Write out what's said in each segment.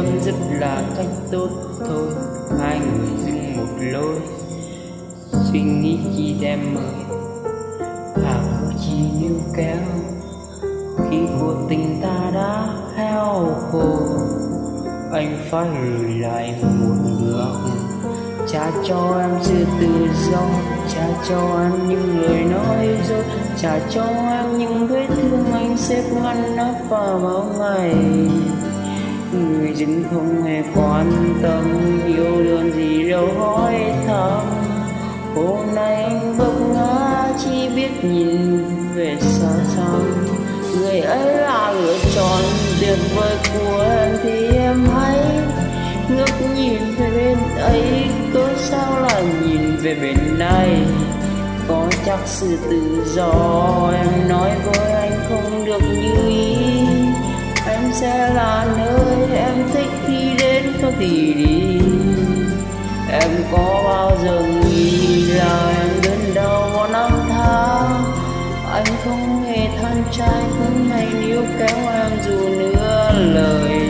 chấm dứt là cách tốt thôi. Hai người dừng một lối. Suy nghĩ chi đem mời hà khổ chi níu kéo. Khi cuộc tình ta đã heo khô. Anh phải lùi lại một bước. Trả cho em sự tự do. Trả cho em những lời nói dối. Trả cho em những vết thương anh xếp ngăn nắp vào bao ngày người dưng không hề quan tâm yêu đương gì đâu hỏi thăm. Hôm nay anh vấp ngã, chỉ biết nhìn về xa xăm. Người ấy là lựa chọn tuyệt vời của em thì em hãy ngước nhìn về bên ấy. Cớ sao lại nhìn về bên này? Có chắc sự tự do, em nói với anh không được như ý. Em sẽ là em thích khi đến có thì đi. Em có bao giờ nghĩ là em đến đâu một năm tháng anh không hề than trách, hay níu kéo em dù nửa lời.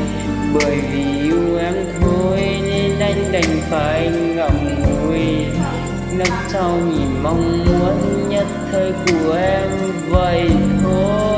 Bởi vì yêu em thôi, nên anh đành phải ngậm ngùi. Nấp sau nhìn mong muốn nhất thời của em vậy thôi.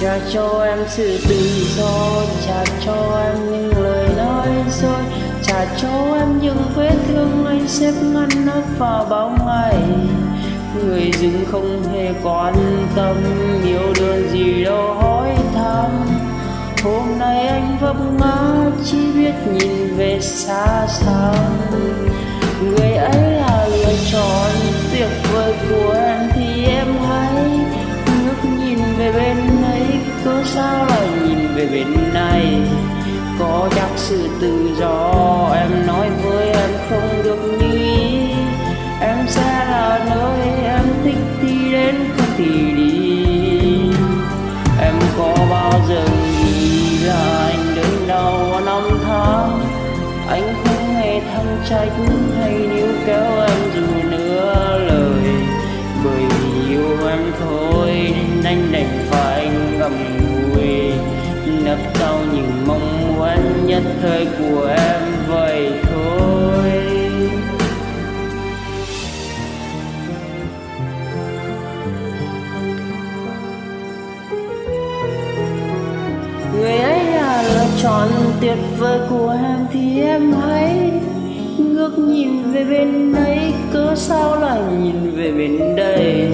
Cha cho em sự tự do, Cha cho em những lời nói dối, Cha cho em những vết thương anh xếp ngăn nắp vào bao ngày. Người dưng không hề quan tâm yêu đương gì đâu hỏi thăm. Hôm nay anh vấp ngã, chỉ biết nhìn về xa xăm sao lại nhìn về bên này. Có chắc sự tự do em nói với em không được như ý em sẽ là nơi em thích thì đến không thì đi. Em có bao giờ nghĩ là anh đến đầu năm tháng? Anh không hề than trách hay níu kéo em dù nửa lời. Bởi vì yêu em thôi, nên anh đành phải ngậm ngùi nấp sau những mong muốn nhất thời của em vậy thôi. Người ấy là lựa chọn tuyệt vời của em thì em hãy ngước nhìn về bên ấy, cớ sao lại nhìn về bên đây?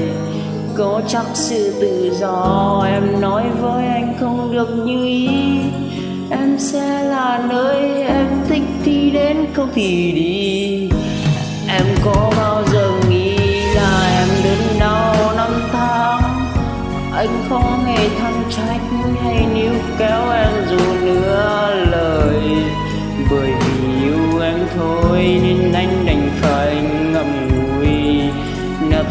Có chắc sự tự do, em nói với anh không được như ý. Em sẽ là nơi em thích thì đến không thì đi. Em có bao giờ nghĩ là em đến đâu năm tháng? Anh không hề than trách hay níu kéo em dù nữa lời? Bởi vì yêu em thôi nên anh đành phải ngậm ngùi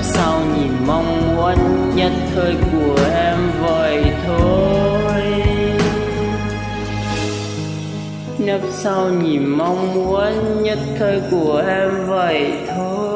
sao nhìn mong muốn nhất thời của em vậy thôi? Nấp sau nhìn mong muốn nhất thời của em vậy thôi.